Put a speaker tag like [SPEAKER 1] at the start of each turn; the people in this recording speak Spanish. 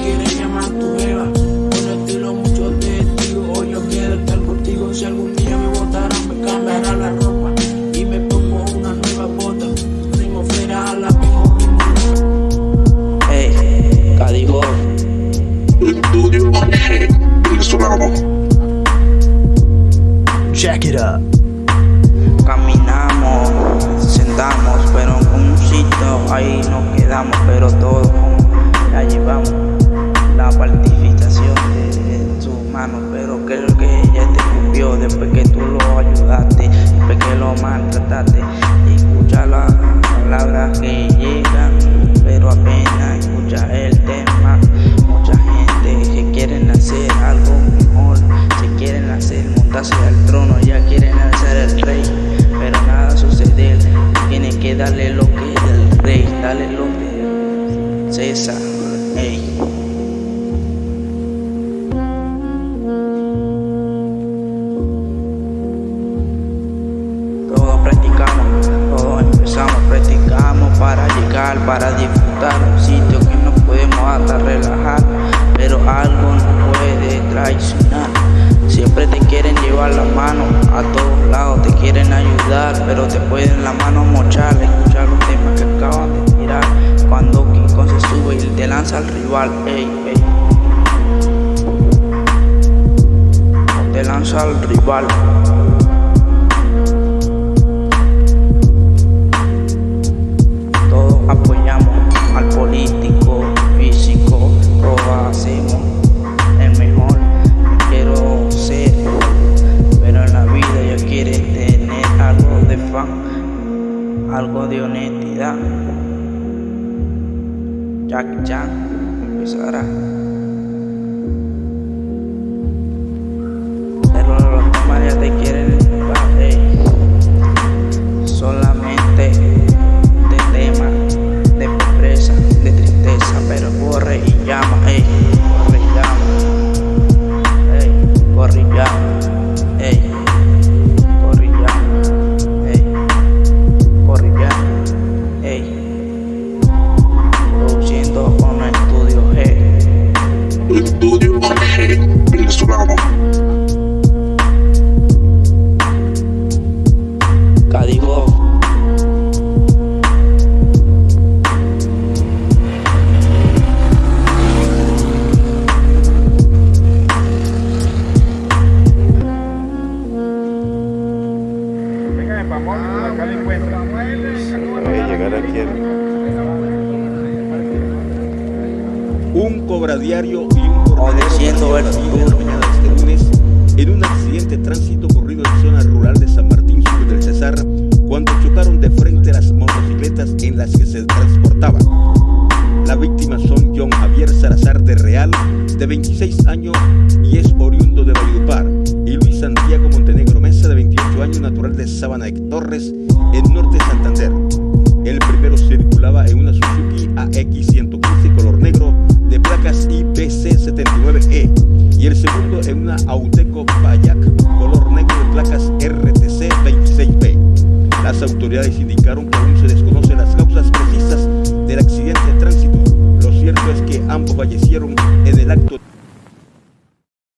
[SPEAKER 1] quieren llamar tu jeva Con estilo mucho testigos Hoy yo quiero estar contigo. Si algún día me botaran me cambiará la ropa. Y me pongo una nueva bota. Rimo fuera a la mejor
[SPEAKER 2] Ey, Cadigo.
[SPEAKER 3] Check it up.
[SPEAKER 2] caminamos, sentamos, pero en un sitio ahí nos quedamos, pero todo ya llevamos montarse al trono, ya quieren ser el rey, pero nada sucede, tiene que darle lo que es del rey, darle lo que César, ey. Todos practicamos, todos empezamos, practicamos para llegar, para disfrutar un sitio que nos podemos hasta relajar, pero algo nos puede traicionar. Siempre te quieren llevar la mano a todos lados, te quieren ayudar, pero te pueden la mano mochar, escuchar los temas que acaban de tirar. Cuando King Kong se sube y te lanza al rival, ey, ey. Te lanza al rival. Algo de honestidad. Jack Chan empezará.
[SPEAKER 4] Llegar aquí
[SPEAKER 5] Un cobradiario y un jornalero
[SPEAKER 2] Obedeciendo el
[SPEAKER 5] perdieron la vida
[SPEAKER 2] futuro.
[SPEAKER 5] la mañana de este lunes en un accidente de tránsito ocurrido en zona rural de San Martín Sur del Cesar cuando chocaron de frente las motocicletas en las que se transportaban. Las víctimas son John Javier Salazar de Real, de 26 años X115 color negro de placas IPC79E e. y el segundo en una Auteco Payac color negro de placas RTC26B. Las autoridades indicaron que